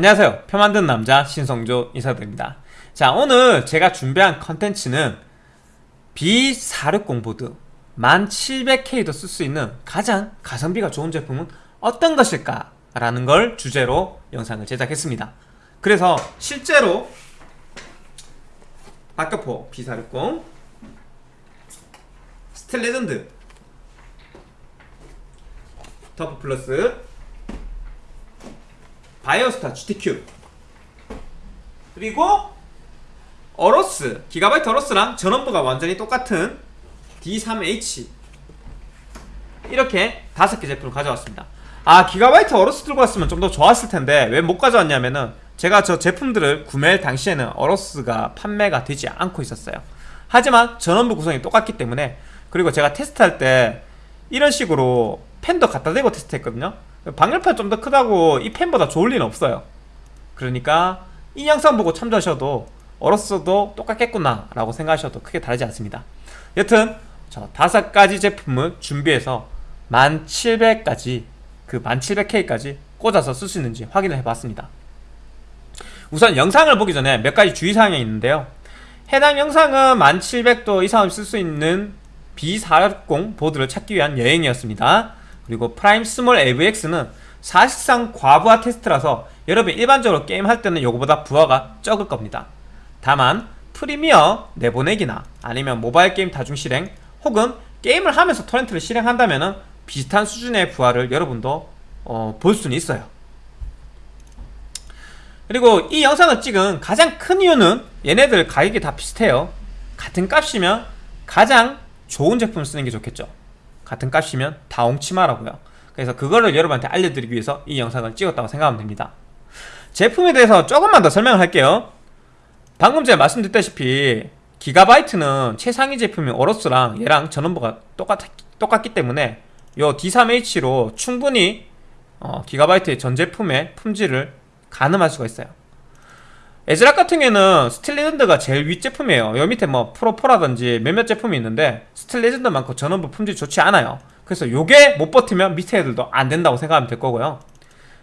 안녕하세요. 표 만드는 남자 신성조 인사드립니다. 자 오늘 제가 준비한 컨텐츠는 B460 보드 1700K도 쓸 수 있는 가장 가성비가 좋은 제품은 어떤 것일까 라는 걸 주제로 영상을 제작했습니다. 그래서 실제로 박격포 B460 Steel Legend TUF Plus Biostar GTQ 그리고 AORUS Gigabyte AORUS랑 전원부가 완전히 똑같은 D3H 이렇게 다섯 개 제품을 가져왔습니다. 아 Gigabyte AORUS 들고 왔으면 좀 더 좋았을 텐데 왜 못 가져왔냐면은 제가 저 제품들을 구매할 당시에는 AORUS가 판매가 되지 않고 있었어요. 하지만 전원부 구성이 똑같기 때문에 그리고 제가 테스트할 때 이런 식으로 팬도 갖다 대고 테스트했거든요 방열판 좀 더 크다고 이 펜보다 좋을 리는 없어요. 그러니까 이 영상 보고 참조하셔도 어로스도 똑같겠구나 라고 생각하셔도 크게 다르지 않습니다. 여튼 저 다섯 가지 제품을 준비해서 1700까지 그 1700K까지 꽂아서 쓸 수 있는지 확인을 해봤습니다. 우선 영상을 보기 전에 몇 가지 주의사항이 있는데요. 해당 영상은 1700도 이상을 쓸 수 있는 B460 보드를 찾기 위한 여행이었습니다 그리고 Prime Small AVX는 사실상 과부하 테스트라서 여러분이 일반적으로 게임할 때는 이거보다 부하가 적을 겁니다. 다만 Premiere 내보내기나 아니면 모바일 게임 다중 실행 혹은 게임을 하면서 torrent를 실행한다면 비슷한 수준의 부하를 여러분도 어, 볼 수는 있어요. 그리고 이 영상을 찍은 가장 큰 이유는 얘네들 가격이 다 비슷해요. 같은 값이면 가장 좋은 제품을 쓰는 게 좋겠죠 같은 값이면 다 옹치마라고요. 그래서 그거를 여러분한테 알려드리기 위해서 이 영상을 찍었다고 생각하면 됩니다. 제품에 대해서 조금만 더 설명을 할게요. 방금 전에 말씀드렸다시피 기가바이트는 최상위 제품인 오로스랑 얘랑 전원부가 똑같, 똑같기 때문에 요 D3H로 충분히 어, Gigabyte의 전 제품의 품질을 가늠할 수가 있어요 ASRock 같은 경우에는 Steel Legend가 제일 윗제품이에요. 여기 밑에 뭐 Pro4라든지 몇몇 제품이 있는데 Steel Legend만큼 전원부 품질이 좋지 않아요. 그래서 요게 못 버티면 밑에 애들도 안 된다고 생각하면 될 거고요.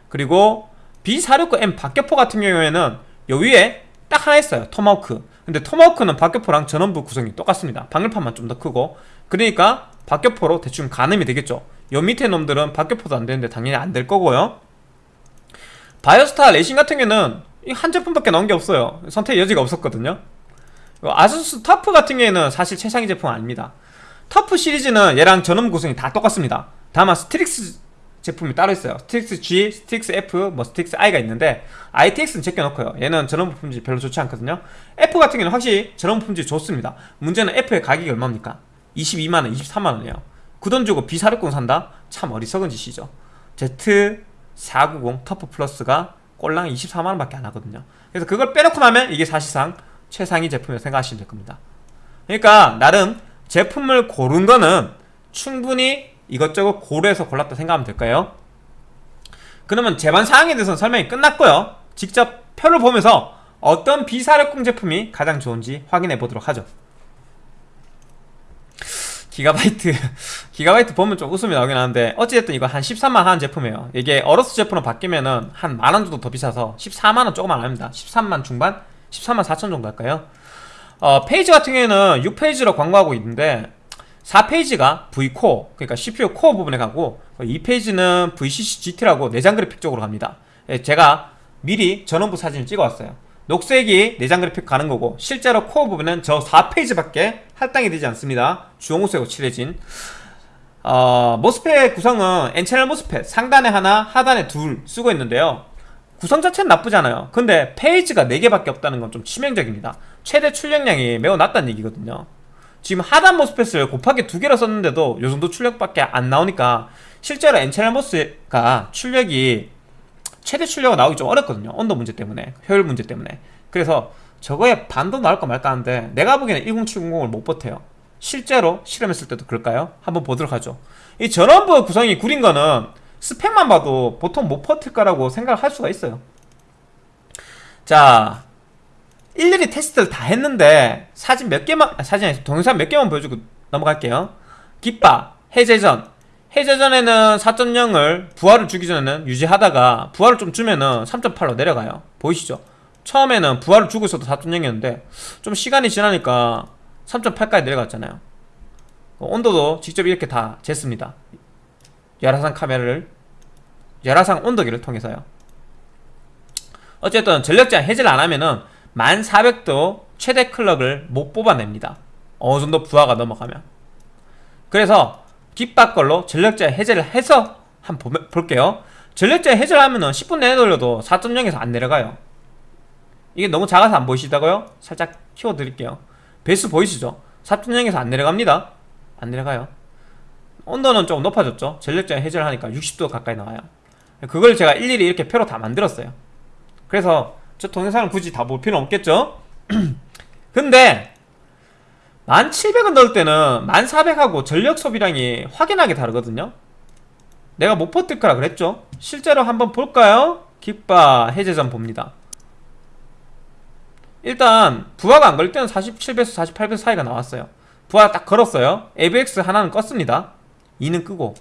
그리고 B460M 박격포 같은 경우에는 요 위에 딱 하나 있어요. 토마호크. 근데 Tomahawk는 박격포랑 전원부 구성이 똑같습니다. 방열판만 좀 더 크고. 그러니까 박격포로 대충 가늠이 되겠죠. 요 밑에 놈들은 박격포도 안 되는데 당연히 안 될 거고요. Biostar Racing 같은 경우는 한 제품밖에 나온 게 없어요. 선택 여지가 없었거든요. ASUS TUF 같은 경우에는 사실 최상위 제품 아닙니다. TUF 시리즈는 얘랑 전원 구성이 다 똑같습니다. 다만 STRIX 제품이 따로 있어요. STRIX G, STRIX F, 뭐 STRIX I가 있는데 ITX는 제껴놓고요. 얘는 전원부 품질 별로 좋지 않거든요. F 같은 경우는 확실히 전원 부품질 좋습니다. 문제는 F의 가격이 얼마입니까? 22만원, 23만원이에요. 그 돈 주고 B460 산다? 참 어리석은 짓이죠. Z490 터프 플러스가 꼴랑 24만원밖에 안 하거든요. 그래서 그걸 빼놓고 나면 이게 사실상 최상위 제품이라고 생각하시면 될 겁니다. 그러니까 나름 제품을 고른 거는 충분히 이것저것 고려해서 골랐다 생각하면 될까요? 그러면 제반 사항에 대해서는 설명이 끝났고요. 직접 표를 보면서 어떤 비사력공 제품이 가장 좋은지 확인해 보도록 하죠 Gigabyte Gigabyte 보면 좀 웃음이 나오긴 하는데 어찌됐든 이거 한 13만 하는 제품이에요 이게 AORUS 제품으로 바뀌면은 한 만 원 정도 더 비싸서 14만원 조금 안 합니다 13만 중반? 13만 4천 정도 할까요? 어, phase 같은 경우에는 6phase로 광고하고 있는데 4phase가 V코어 그러니까 CPU 코어 부분에 가고 2phase는 VCC GT라고 내장 그래픽 쪽으로 갑니다 예, 제가 미리 전원부 사진을 찍어왔어요 녹색이 내장 그래픽 가는 거고 실제로 코어 부분은 저 4phase밖에 할당이 되지 않습니다. 주홍색으로 칠해진. 어, 모스펫 구성은 N채널 모스펫 상단에 하나 하단에 둘 쓰고 있는데요. 구성 자체는 나쁘지 않아요. 근데 페이지가 4개밖에 없다는 건 좀 치명적입니다. 최대 출력량이 매우 낮다는 얘기거든요. 지금 하단 모스펫을 곱하기 두 개로 썼는데도 요 정도 출력밖에 안 나오니까 실제로 N채널 모스가 출력이 최대 출력가 나오기 좀 어렵거든요. 온도 문제 때문에 효율 문제 때문에. 그래서 저거에 반도 나올까 말까 하는데 내가 보기에는 10700을 못 버텨요. 실제로 실험했을 때도 그럴까요? 한번 보도록 하죠. 이 전원부 구성이 구린 거는 스펙만 봐도 보통 못 버틸 거라고 생각을 할 수가 있어요. 자 일일이 테스트를 다 했는데 사진 몇 개만 아, 사진 동영상 몇 개만 보여주고 넘어갈게요. 깃바, 해제전 해제 전에는 4.0을 부하를 주기 전에는 유지하다가 부하를 좀 주면은 3.8로 내려가요. 보이시죠? 처음에는 부하를 주고 있어도 4.0이었는데 좀 시간이 지나니까 3.8까지 내려갔잖아요. 어, 온도도 직접 이렇게 다 쟀습니다. 열화상 카메라를 열화상 온도계를 통해서요. 어쨌든 전력 제한 해제를 안 하면은 1400도 최대 클럭을 못 뽑아냅니다. 어느 정도 부하가 넘어가면. 그래서 깃밥 걸로 전력 제한 해제를 해서 한번 보- 볼게요. 전력 제한 해제를 하면은 10분 내내 돌려도 4.0에서 안 내려가요. 이게 너무 작아서 안 보이시다고요? 살짝 키워드릴게요. 배수 보이시죠? 4.0에서 안 내려갑니다. 안 내려가요. 온도는 조금 높아졌죠? 전력 제한 해제를 하니까 60도 가까이 나와요. 그걸 제가 일일이 이렇게 표로 다 만들었어요. 그래서 저 동영상을 굳이 다 볼 필요는 없겠죠? 근데 1700원 넣을 때는 1400하고 전력 소비량이 확연하게 다르거든요. 내가 못 버틸 거라 그랬죠? 실제로 한번 볼까요? 깃바 해제전 봅니다. 일단 부하가 안 걸릴 때는 47배수 48배수 사이가 나왔어요. 부하 딱 걸었어요. ABX 하나는 껐습니다. 2는 끄고.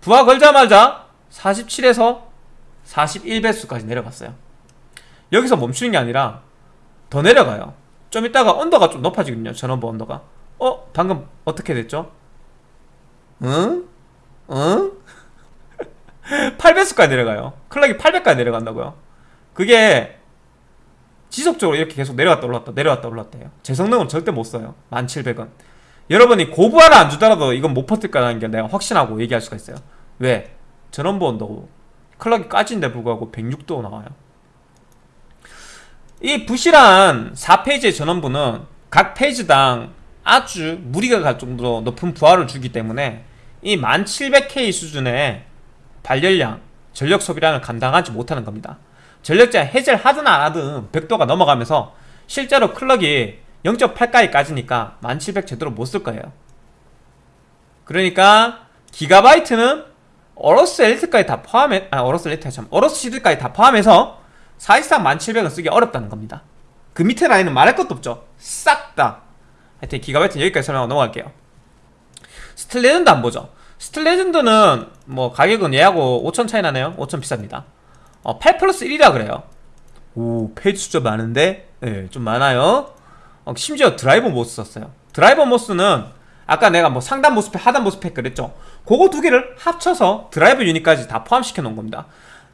부하 걸자마자 47에서 41배수까지 내려갔어요. 여기서 멈추는 게 아니라 더 내려가요 좀 이따가 온도가 좀 높아지거든요 전원부 온도가 어? 방금 어떻게 됐죠? 응? 응? 8배수까지 내려가요 클락이 800까지 내려간다고요 그게 지속적으로 이렇게 계속 내려갔다 올랐다 내려갔다 올랐다 해요 제 성능은 절대 못 써요 1700원 여러분이 고부하를 안 주더라도 이건 못 버틸 거라는 게 내가 확신하고 얘기할 수가 있어요 왜? 전원부 온도고 클락이 까진데 불구하고 106도 나와요 이 부실한 4페이지의 전원부는 각 페이지당 아주 무리가 갈 정도로 높은 부하를 주기 때문에 이 1700K 수준의 발열량, 전력 소비량을 감당하지 못하는 겁니다. 전력 제한 해제를 하든 안 하든 100도가 넘어가면서 실제로 clock이 0.8까지 까지니까 1700 제대로 못 쓸 거예요. 그러니까 Gigabyte는 AORUS Elite까지 다 포함해 아 AORUS Elite 참 AORUS 시드까지 다 포함해서 사실상 1700은 쓰기 어렵다는 겁니다. 그 밑에 라인은 말할 것도 없죠. 싹 다. 하여튼 Gigabyte는 여기까지 설명하고 넘어갈게요. Steel Legend 한번 보죠. Steel Legend는 뭐 가격은 얘하고 5천 차이 나네요. 5천 비쌉니다. 어, 8 플러스 1이라 그래요. 오 phase 숫자 많은데? 예, 좀 많아요. 어, 심지어 driver MOS 썼어요. driver MOS는 아까 내가 뭐 상단 MOSFET, 하단 MOSFET 그랬죠. 그거 두 개를 합쳐서 driver unit까지 다 포함시켜 놓은 겁니다.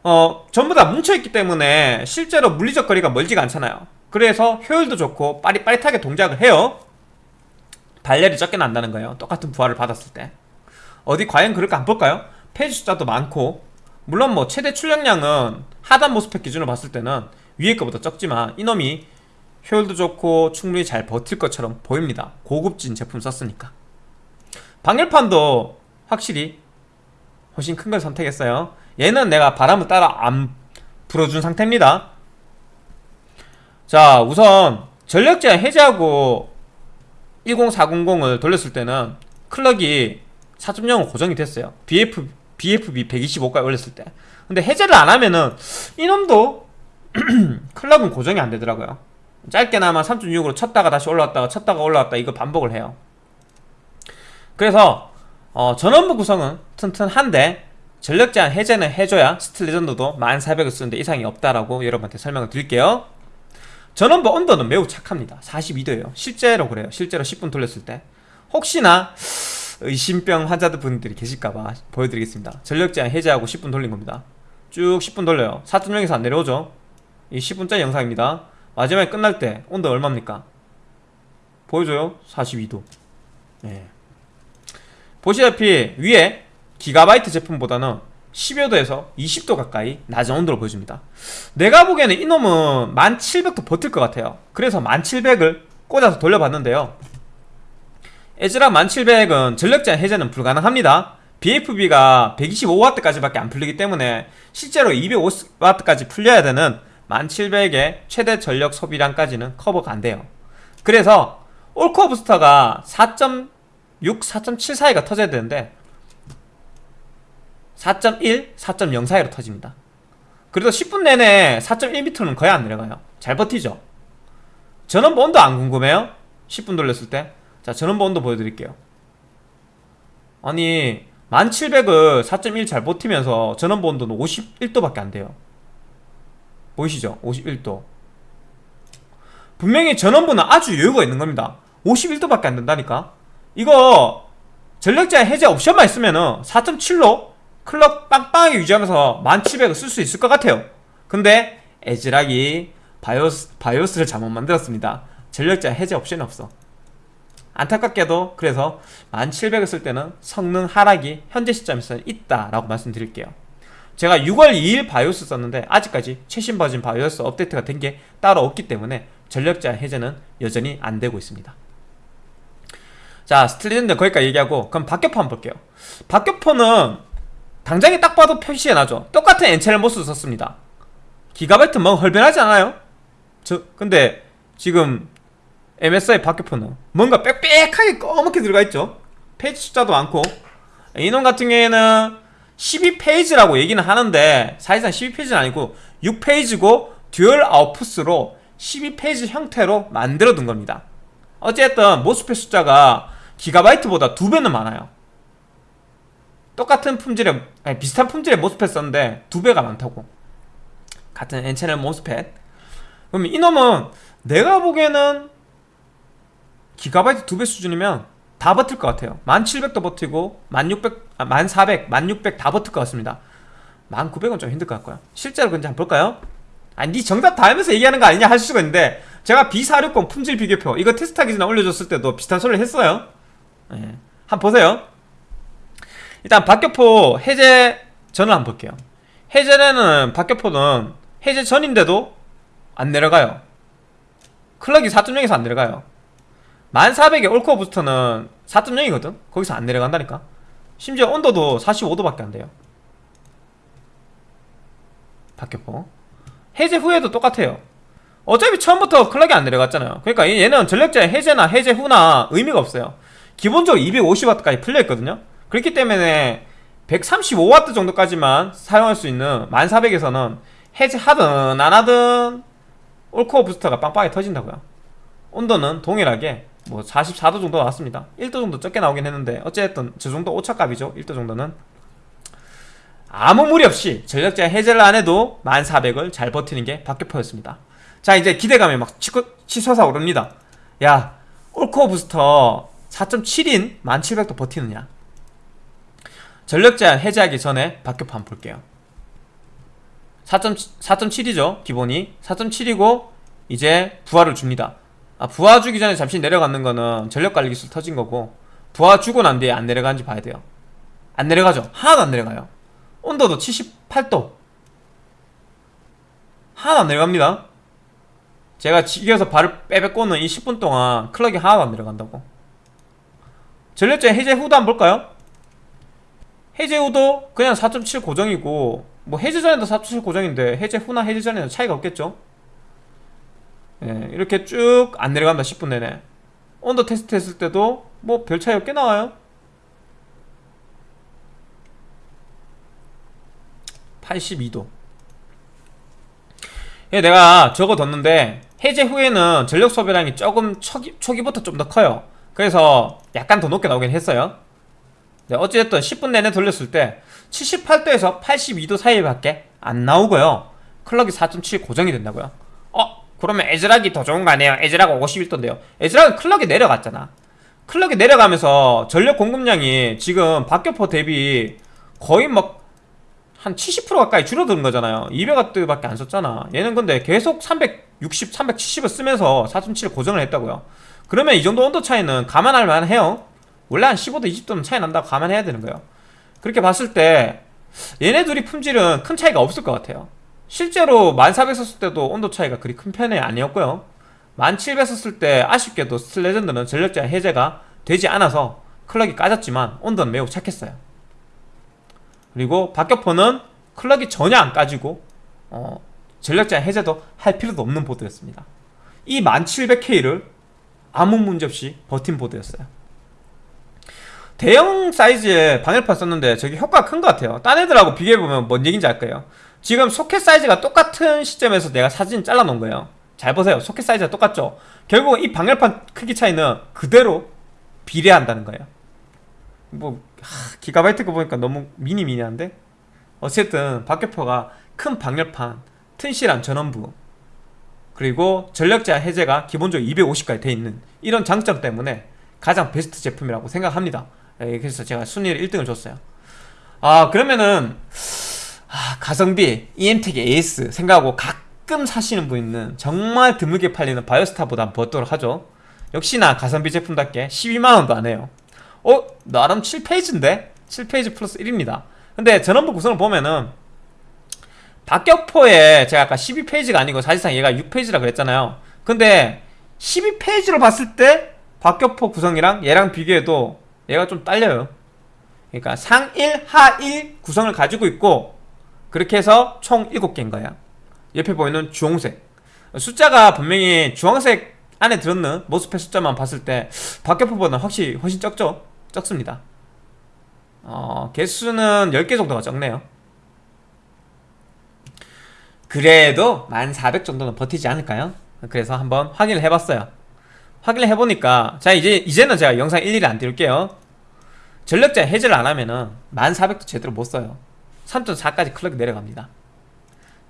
어, 전부 다 뭉쳐있기 때문에 실제로 물리적 거리가 멀지가 않잖아요. 그래서 효율도 좋고 빠릿빠릿하게 동작을 해요. 발열이 적게 난다는 거예요. 똑같은 부하를 받았을 때. 어디 과연 그럴까 한번 볼까요? 페이지 숫자도 많고 물론 뭐 최대 출력량은 하단 모스펙 기준으로 봤을 때는 위에 거보다 적지만 이놈이 효율도 좋고 충분히 잘 버틸 것처럼 보입니다. 고급진 제품 썼으니까. 방열판도 확실히 훨씬 큰 걸 선택했어요. 얘는 내가 바람을 따라 안 불어준 상태입니다. 자, 우선 전력 제한 해제하고 10400을 돌렸을 때는 clock이 4.0은 고정이 됐어요. BF, BFB 125까지 올렸을 때. 근데 해제를 안 하면은 이놈도 clock은 고정이 안 되더라고요. 짧게나마 3.6으로 쳤다가 다시 올라왔다가 쳤다가 올라왔다 이거 반복을 해요. 그래서 어, 전원부 구성은 튼튼한데 전력 제한 해제는 해줘야 Steel Legend도 1400을 쓰는데 이상이 없다라고 여러분한테 설명을 드릴게요. 전원부 온도는 매우 착합니다. 42도예요. 실제로 그래요. 실제로 10분 돌렸을 때. 혹시나 의심병 환자들 분들이 계실까봐 보여드리겠습니다. 전력 제한 해제하고 10분 돌린 겁니다. 쭉 10분 돌려요. 4.0에서 안 내려오죠. 이 10분짜리 영상입니다. 마지막에 끝날 때 온도 얼마입니까? 보여줘요? 42도. 예. 보시다시피 위에 기가바이트 제품보다는 10여 도에서 20도 가까이 낮은 온도를 보여줍니다. 내가 보기에는 이놈은 1700도 버틸 것 같아요. 그래서 1700을 꽂아서 돌려봤는데요. 에즈라 1700은 전력 제한 해제는 불가능합니다. BFB가 125W까지밖에 안 풀리기 때문에 실제로 250W까지 풀려야 되는 1700의 최대 전력 소비량까지는 커버가 안 돼요. 그래서 올코어 부스터가 4.6, 4.7 사이가 터져야 되는데 4.1, 4.0 사이로 터집니다. 그래도 10분 내내 4.1m는 거의 안 내려가요. 잘 버티죠? 전원부 온도 안 궁금해요? 10분 돌렸을 때? 자, 전원부 온도 보여드릴게요. 아니, 1700을 4.1 잘 버티면서 전원부 온도는 51도밖에 안 돼요 보이시죠? 51도 분명히 전원부는 아주 여유가 있는 겁니다 51도밖에 안 된다니까 이거 전력제한 해제 옵션만 있으면은 4.7로 clock 빵빵하게 유지하면서 1700을 쓸 수 있을 것 같아요. 근데 ASRock이 BIOS, BIOS를 잘못 만들었습니다. 전력제한 해제 옵션이 없어. 안타깝게도 그래서 1700을 쓸 때는 성능 하락이 현재 시점에서는 있다라고 말씀드릴게요. 제가 6월 2일 BIOS 썼는데 아직까지 최신 버전 BIOS 업데이트가 된 게 따로 없기 때문에 전력제한 해제는 여전히 안 되고 있습니다. 자 Steel Legend 거기까지 얘기하고 그럼 박격포 한번 볼게요. 박격포는 당장에 딱 봐도 표시가 나죠. 똑같은 N채널 MOS 썼습니다. 기가바이트 뭐 헐빈하지 않아요? 저 근데 지금 MSI 박격포는 뭔가 빽빽하게 꺼멓게 들어가 있죠? phase 숫자도 많고. 이놈 같은 경우에는 12phase라고 얘기는 하는데 사실상 12phase는 아니고 6phase고 dual output으로 12phase 형태로 만들어 둔 겁니다. 어쨌든 모스펫 숫자가 기가바이트보다 두 배는 많아요 똑같은 품질의 아니, 비슷한 품질의 모스펫 썼는데 두 배가 많다고. 같은 N채널 모스펫. 그럼 이놈은 내가 보기에는 기가바이트 두 배 수준이면 다 버틸 것 같아요. 1700도 버티고 1600, 아, 1400, 1600 다 버틸 것 같습니다. 1900은 좀 힘들 것 같고요. 실제로 근데 한번 볼까요? 아니 니 정답 다 알면서 얘기하는 거 아니냐 하실 수가 있는데 제가 B460 품질 비교표 이거 테스트하기 전에 올려줬을 때도 비슷한 소리를 했어요. 네. 한번 보세요 일단 박격포 해제 전을 한번 볼게요. 해제는 박격포는 해제 전인데도 안 내려가요. 클럭이 4.0에서 안 내려가요. 1400의 올코어 부스터는 4.0이거든? 거기서 안 내려간다니까? 심지어 온도도 45도밖에 안 돼요. 박격포. 해제 후에도 똑같아요. 어차피 처음부터 클럭이 안 내려갔잖아요. 그러니까 얘는 전력자의 해제나 해제 후나 의미가 없어요. 기본적으로 250W까지 풀려있거든요 그렇기 때문에 135W 정도까지만 사용할 수 있는 1400에서는 해제하든 안하든 올코어 부스터가 빵빵하게 터진다고요. 온도는 동일하게 뭐 44도 정도 나왔습니다. 1도 정도 적게 나오긴 했는데 어쨌든 저 정도 오차값이죠. 1도 정도는. 아무 무리 없이 전력자 해제를 안해도 1400을 잘 버티는 게 박격포였습니다. 자 이제 기대감이 막 치고, 치솟아 오릅니다. 야 올코어 부스터 4.7인 1700도 버티느냐 전력 제한 해제하기 전에 한번 볼게요. 4.7이죠 기본이. 4.7이고 이제 부하를 줍니다. 아 부하 주기 전에 잠시 내려가는 거는 전력 관리 기술 터진 거고 부하 주고 난 뒤에 안 내려가는지 봐야 돼요. 안 내려가죠? 하나도 안 내려가요. 온도도 78도. 하나도 안 내려갑니다. 제가 지겨서 발을 빼빼 꽂는 이 10분 동안 클럭이 하나도 안 내려간다고. 전력제 해제 후도 한번 볼까요? 해제 후도 그냥 4.7 고정이고 뭐 해제 전에도 4.7 고정인데 해제 후나 해제 전에는 차이가 없겠죠? 예, 이렇게 쭉 안 내려간다 10분 내내. 온도 테스트 했을 때도 뭐 별 차이 없게 나와요. 82도. 예, 내가 적어뒀는데 해제 후에는 전력 소비량이 조금 초기, 초기부터 좀 더 커요. 그래서 약간 더 높게 나오긴 했어요 네, 어찌됐든 10분 내내 돌렸을 때 78도에서 82도 사이밖에 안 나오고요. 클럭이 4.7 고정이 된다고요. 어? 그러면 에즈락이 더 좋은 거 아니에요? 에즈락 51도인데요. 에즈락은 클럭이 내려갔잖아. 클럭이 내려가면서 전력 공급량이 지금 박격포 대비 거의 막 한 70% 가까이 줄어드는 거잖아요. 200W밖에 안 썼잖아. 얘는 근데 계속 360, 370을 쓰면서 4.7 고정을 했다고요. 그러면 이 정도 온도 차이는 감안할 만해요 원래 한 15도 20도는 차이 난다고 감안해야 되는 거예요. 그렇게 봤을 때 얘네 둘이 품질은 큰 차이가 없을 것 같아요. 실제로 1400 썼을 때도 온도 차이가 그리 큰 편이 아니었고요. 1700 썼을 때 아쉽게도 Steel Legend는 전력제한 해제가 되지 않아서 clock이 까졌지만 온도는 매우 착했어요. 그리고 박격포는 clock이 전혀 안 까지고 어, 전력제한 해제도 할 필요도 없는 보드였습니다. 이 1700K를 아무 문제 없이 버틴 보드였어요 대형 사이즈의 방열판 썼는데 저게 효과가 큰 것 같아요. 딴 애들하고 비교해보면 뭔 얘기인지 알 거예요. 지금 소켓 사이즈가 똑같은 시점에서 내가 사진 잘라 놓은 거예요. 잘 보세요. 소켓 사이즈가 똑같죠? 결국 이 방열판 크기 차이는 그대로 비례한다는 거예요. 뭐 하, 기가바이트 거 보니까 너무 미니 미니한데? 어쨌든 박격포가 큰 방열판 튼실한 전원부 그리고 전력 제한 해제가 기본적으로 250까지 돼 있는 이런 장점 때문에 가장 베스트 제품이라고 생각합니다. 예, 그래서 제가 순위를 1등을 줬어요. 아 그러면은 아, 가성비 EMTEC AS 생각하고 가끔 사시는 분은 정말 드물게 팔리는 바이오스타보다 버도록 하죠. 역시나 가성비 제품답게 12만원도 안 해요. 어? 나름 7페이지인데? 7페이지 플러스 1입니다. 근데 전원부 구성을 보면은 박격포에 제가 아까 12페이지가 아니고 사실상 얘가 6페이지라 그랬잖아요. 근데 12페이지로 봤을 때 박격포 구성이랑 얘랑 비교해도 얘가 좀 딸려요. 그러니까 상 1, 하1 구성을 가지고 있고 그렇게 해서 총 7개인 거야. 옆에 보이는 주홍색. 숫자가 분명히 주황색 안에 들었는 모스펫 숫자만 봤을 때 박격포보다 확실히 훨씬 적죠? 적습니다. 어, 개수는 10개 정도가 적네요. 그래도 1400 정도는 버티지 않을까요? 그래서 한번 확인을 해봤어요 확인을 해보니까 자 이제 이제는 제가 영상 일일이 안 띄울게요. 전력자 해제를 안 하면은 1400도 제대로 못 써요. 3.4까지 클럭이 내려갑니다.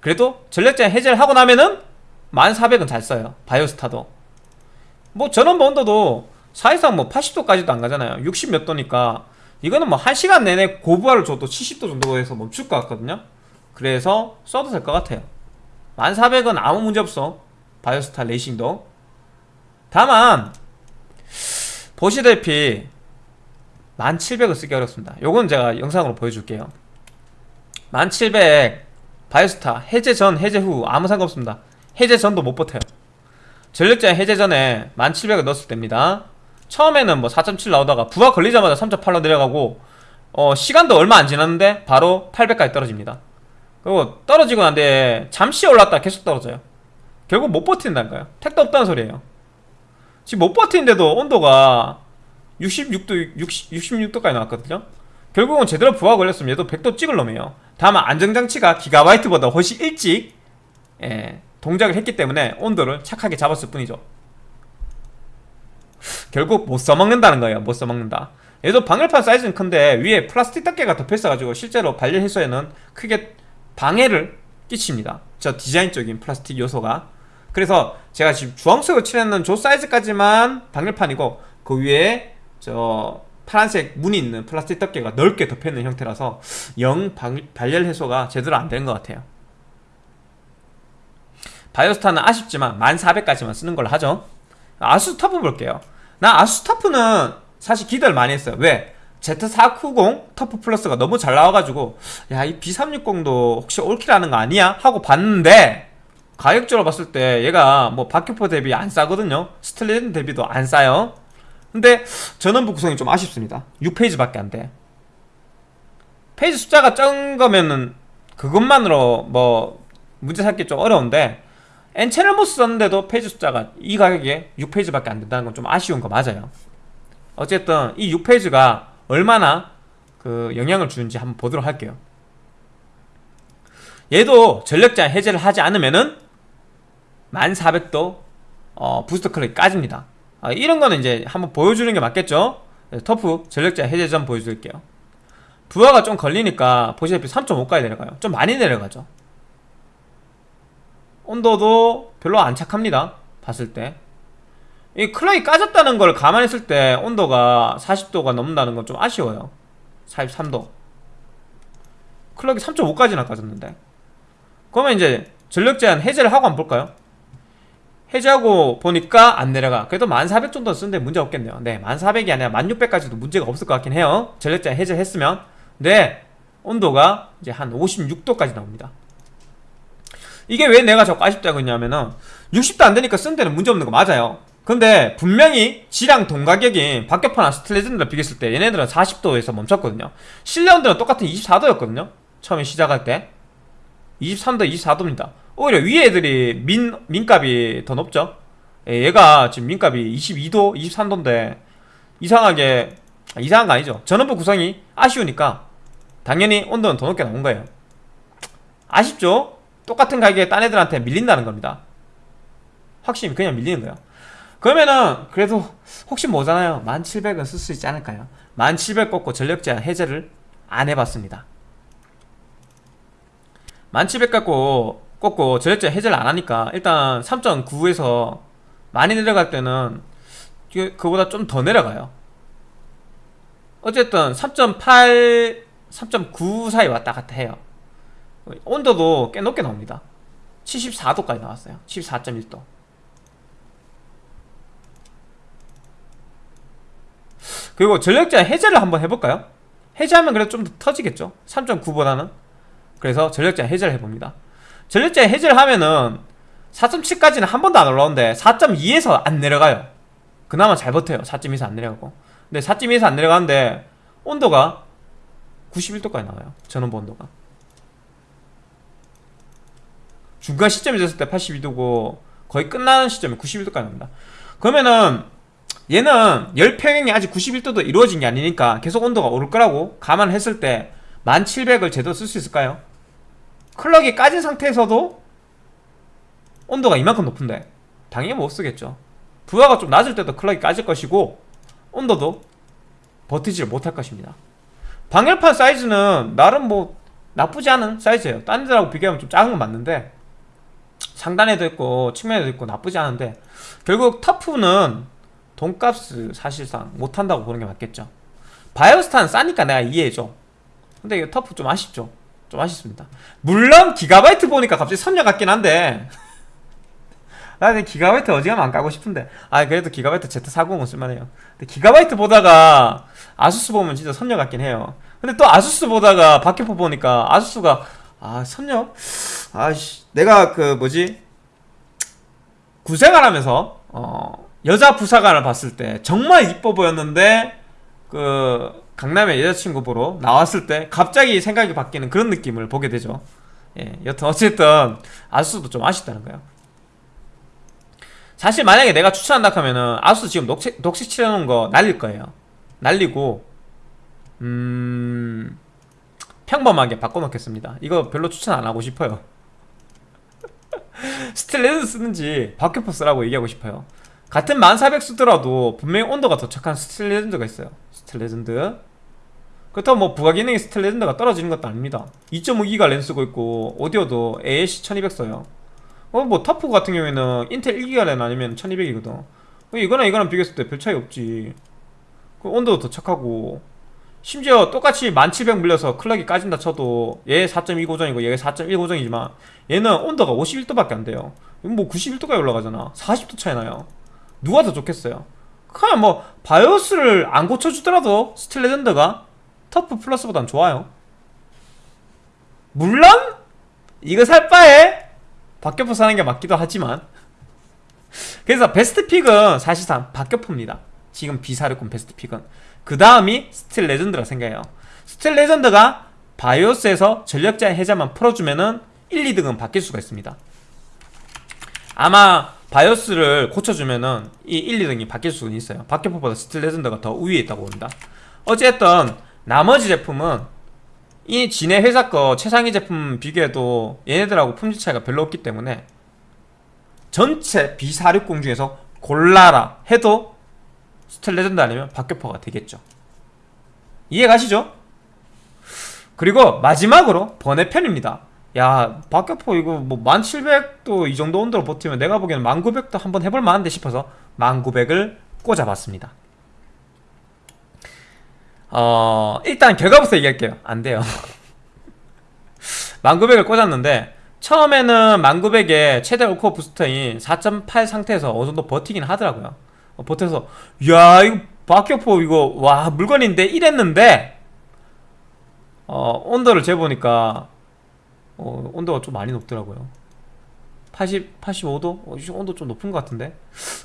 그래도 전력자 해제를 하고 나면은 1400은 잘 써요. 바이오스타도. 뭐 전원 본도도 사실상 뭐 80도까지도 안 가잖아요. 60 몇 도니까. 이거는 뭐 1시간 내내 고부하를 줘도 70도 정도에서 멈출 것 같거든요. 그래서 써도 될 것 같아요. 1400은 아무 문제 없어. 바이오스타 레이싱도 다만 보시다시피 1700을 쓰기 어렵습니다. 요건 제가 영상으로 보여줄게요. 1700 바이오스타 해제 전 해제 후 아무 상관없습니다. 해제 전도 못 버텨요. 전력자 해제 전에 1700을 넣었을 때입니다. 처음에는 뭐 4.7 나오다가 부하 걸리자마자 3.8로 내려가고 어, 시간도 얼마 안 지났는데 바로 800까지 떨어집니다. 그리고 떨어지고 난데 잠시 올랐다 계속 떨어져요. 결국 못 버틴다니까요. 택도 없다는 소리예요 지금 못 버티는데도 온도가 66도 60, 66도까지 나왔거든요? 결국은 제대로 부하 걸렸으면 얘도 100도 찍을 놈이에요. 다만 안정장치가 기가바이트보다 훨씬 일찍 예, 동작을 했기 때문에 온도를 착하게 잡았을 뿐이죠. 결국 못 써먹는다는 거예요. 못 써먹는다. 얘도 방열판 사이즈는 큰데 위에 플라스틱 덮개가 덮여 있어가지고 실제로 발열 해소에는 크게 방해를 끼칩니다. 저 디자인적인 플라스틱 요소가 그래서 제가 지금 주황색으로 칠했는 저 사이즈까지만 방열판이고 그 위에 저 파란색 무늬 있는 플라스틱 덮개가 넓게 덮여있는 형태라서 영 방, 발열 해소가 제대로 안 되는 것 같아요 Biostar는 아쉽지만 1400까지만 쓰는 걸로 하죠 ASUS TUF 볼게요 나 ASUS TUF는 사실 기대를 많이 했어요 왜? Z490 TUF Plus가 너무 잘 나와가지고 야 이 B360도 혹시 all kill하는 거 아니야? 하고 봤는데 가격적으로 봤을 때 얘가 뭐 박격포 대비 안 싸거든요. Steel Legend 대비도 안 싸요. 근데 전원부 구성이 좀 아쉽습니다. 6phase밖에 안돼. phase 숫자가 적은 거면은 그것만으로 뭐 문제 삼기 좀 어려운데 N채널 MOS 썼는데도 phase 숫자가 이 가격에 6phase밖에 안 된다는 건 좀 아쉬운 거 맞아요. 어쨌든 이 6phase가 얼마나 그 영향을 주는지 한번 보도록 할게요. 얘도 전력제한 해제를 하지 않으면은 1400도 어, 부스터 clock이 까집니다. 아, 이런 거는 이제 한번 보여주는 게 맞겠죠? TUF 전력제한 해제 전 보여드릴게요. 부하가 좀 걸리니까 보시다시피 3.5까지 내려가요. 좀 많이 내려가죠. 온도도 별로 안 착합니다. 봤을 때 이 클럭이 까졌다는 걸 감안했을 때 온도가 40도가 넘는다는 건 좀 아쉬워요. 43도. 클럭이 3.5까지나 까졌는데. 그러면 이제 전력 제한 해제를 하고 한번 볼까요? 해제하고 보니까 안 내려가. 그래도 1400 정도 쓰는데 문제 없겠네요. 네 1400이 아니라 1600까지도 문제가 없을 것 같긴 해요. 전력 제한 해제했으면. 네 온도가 이제 한 56도까지 나옵니다. 이게 왜 내가 자꾸 아쉽다고 했냐면은 60도 안 되니까 쓴 데는 문제 없는 거 맞아요. 근데 분명히 G랑 동가격인 박격포나 스틸레전드를 비교했을 때 얘네들은 40도에서 멈췄거든요. 실내온도는 똑같은 24도였거든요. 처음에 시작할 때. 23도, 24도입니다 오히려 위에 애들이 민, 민값이 더 높죠. 예, 얘가 지금 민값이 22도, 23도인데 이상하게 아, 이상한 거 아니죠. 전원부 구성이 아쉬우니까 당연히 온도는 더 높게 나온 거예요. 아쉽죠? 똑같은 가격에 딴 애들한테 밀린다는 겁니다. 확실히 그냥 밀리는 거예요. 그러면은 그래도 혹시 뭐잖아요. 1700은 쓸 수 있지 않을까요? 1700 꺾고 전력 제한 해제를 안 해봤습니다. 1700 꺾고 꺾고 전력 제한 해제를 안 하니까 일단 3.9에서 많이 내려갈 때는 그보다 좀 더 내려가요. 어쨌든 3.8 3.9 사이 왔다 갔다 해요. 온도도 꽤 높게 나옵니다. 74도까지 나왔어요. 74.1도. 그리고 전력제 해제를 한번 해볼까요? 해제하면 그래도 좀 더 터지겠죠? 3.9보다는. 그래서 전력제 해제를 해봅니다 전력제 해제를 하면은 4.7까지는 한 번도 안 올라오는데 4.2에서 안 내려가요. 그나마 잘 버텨요. 4.2에서 안 내려가고. 근데 4.2에서 안 내려가는데 온도가 91도까지 나와요. 전원부 온도가. 중간 시점이 됐을 때 82도고 거의 끝나는 시점에 91도까지 납니다. 그러면은 얘는 열 평형이 아직 91도도 이루어진 게 아니니까 계속 온도가 오를 거라고 감안했을 때 1700을 제대로 쓸 수 있을까요? 클럭이 까진 상태에서도 온도가 이만큼 높은데 당연히 못 쓰겠죠. 부하가 좀 낮을 때도 클럭이 까질 것이고 온도도 버티지를 못할 것입니다. 방열판 사이즈는 나름 뭐 나쁘지 않은 사이즈예요. 딴 데하고 비교하면 좀 작은 건 맞는데 상단에도 있고 측면에도 있고 나쁘지 않은데 결국 터프는 돈값을 사실상 못한다고 보는 게 맞겠죠. 바이오스타는 싸니까 내가 이해해줘. 근데 이거 터프 좀 아쉽죠 좀 아쉽습니다. 물론 기가바이트 보니까 갑자기 선녀 같긴 한데. 나는 기가바이트 어지간하면 안 까고 싶은데. 아 그래도 기가바이트 Z40은 쓸만해요. 근데 기가바이트 보다가 아수스 보면 진짜 선녀 같긴 해요. 근데 또 아수스 보다가 박격포 보니까 아수스가 아 선녀? 아씨 내가 그 뭐지? 구생활 하면서 어 여자 부사관을 봤을 때 정말 이뻐 보였는데 그 강남의 여자친구 보러 나왔을 때 갑자기 생각이 바뀌는 그런 느낌을 보게 되죠. 예, 여튼 어쨌든 ASUS도 좀 아쉽다는 거예요. 사실 만약에 내가 추천한다 하면은 ASUS 지금 녹색, 녹색 칠해놓은 거 날릴 거예요. 날리고 음... 평범하게 바꿔놓겠습니다. 이거 별로 추천 안 하고 싶어요. Steel Legend 쓰든지 박격포 쓰라고 얘기하고 싶어요. 같은 1400 쓰더라도 분명히 온도가 더 착한 스틸 레전드가 있어요 스틸 레전드? 그렇다고 뭐 부가 기능이 스틸 레전드가 떨어지는 것도 아닙니다. 2.5기가 랜 쓰고 있고 오디오도 ALC 1200 써요. 어 뭐 터프 같은 경우에는 인텔 1기가 랜 아니면 1200이거든. 이거랑 이거랑 비교했을 때 별 차이 없지. 그 온도도 더 착하고. 심지어 똑같이 1700 물려서 클럭이 까진다 쳐도 얘 4.2 고정이고 얘 4.1 고정이지만 얘는 온도가 51도밖에 안 돼요. 뭐 91도까지 올라가잖아. 40도 차이 나요. 누가 더 좋겠어요 그냥 뭐 바이오스를 안 고쳐주더라도 스틸 레전드가 터프 플러스보단 좋아요. 물론 이거 살 바에 박격포 사는 게 맞기도 하지만. 그래서 베스트 픽은 사실상 박격포입니다. 지금 비사육공 best pick은. 그 다음이 스틸 레전드라 생각해요. 스틸 레전드가 바이오스에서 전력 제한 해제만 풀어주면은 1, 2등은 바뀔 수가 있습니다. 아마 바이오스를 고쳐주면은 이 1, 2등이 바뀔 수는 있어요. 박격포보다 스틸 레전드가 더 우위에 있다고 봅니다. 어쨌든 나머지 제품은 이 지네 회사 거 최상위 제품 비교해도 얘네들하고 품질 차이가 별로 없기 때문에 전체 B460 중에서 골라라 해도 스틸 레전드 아니면 박격포가 되겠죠. 이해 가시죠? 그리고 마지막으로 번외편입니다 야 박격포 이거 뭐 1700도 이 정도 온도로 버티면 내가 보기에는 1900도 한번 해볼 만한데 싶어서 1900을 꽂아봤습니다. 어 일단 결과부터 얘기할게요. 안 돼요. 1900을 꽂았는데 처음에는 1900에 최대 all core boost인 4.8 상태에서 어느 정도 버티긴 하더라고요. 어, 버텨서 야 이거 박격포 이거 와 물건인데 이랬는데 어 온도를 재보니까 어, 온도가 좀 많이 높더라고요 80, 85도? 어, 온도 좀 높은 것 같은데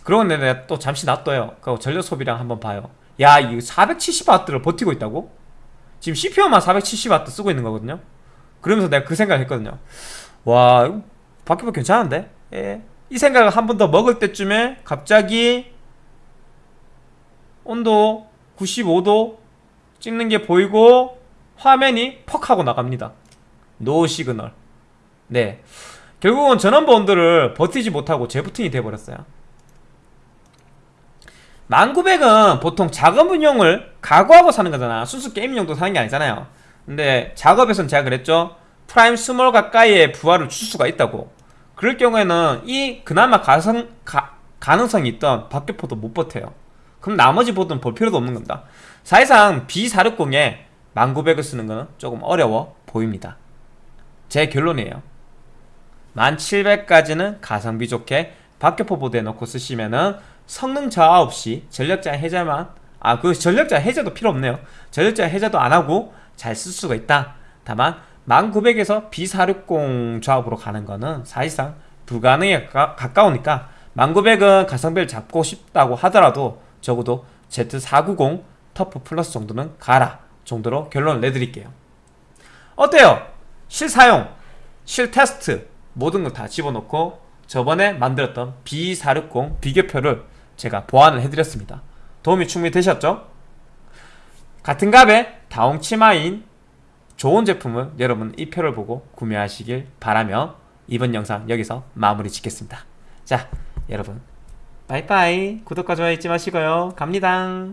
그러고 내가 또 잠시 놔둬요 그리고 전력 소비량 한번 봐요 야 이거 470W를 버티고 있다고? 지금 CPU만 470W 쓰고 있는 거거든요 그러면서 내가 그 생각을 했거든요 와 박격포 괜찮은데? 예. 이 생각을 한 번 더 먹을 때쯤에 갑자기 온도 95도 찍는 게 보이고 화면이 퍽 하고 나갑니다 no signal 네. 결국은 전원부 온도를 버티지 못하고 재부팅이 돼버렸어요. 1900은 보통 작업용을 각오하고 사는 거잖아 순수 게임용으로 사는 게 아니잖아요. 근데 작업에선 제가 그랬죠. Prime small 가까이에 부하를 줄 수가 있다고. 그럴 경우에는 이 그나마 가성, 가, 가능성이 있던 박격포도 못 버텨요. 그럼 나머지 보드는 볼 필요도 없는 겁니다. 사실상 B460에 1900을 쓰는 거는 조금 어려워 보입니다 제 결론이에요. 1700까지는 가성비 좋게 박격포 보드에 넣고 쓰시면은 성능 저하 없이 전력 제한 해제만 아 그 전력자 해제도 필요 없네요. 전력자 해제도 안 하고 잘 쓸 수가 있다. 다만 1900에서 B460 조합으로 가는 거는 사실상 불가능에 가, 가까우니까 1900은 가성비를 잡고 싶다고 하더라도 적어도 Z490 터프 플러스 정도는 가라 정도로 결론을 내드릴게요. 어때요? 실사용, 실테스트 모든 거다 집어넣고 저번에 만들었던 B460 비교표를 제가 보완을 해드렸습니다. 도움이 충분히 되셨죠? 같은 값에 다홍 치마인 좋은 제품을 여러분 이 표를 보고 구매하시길 바라며 이번 영상 여기서 마무리 짓겠습니다. 자 여러분. 빠이빠이. 구독과 좋아요 잊지 마시고요. 갑니다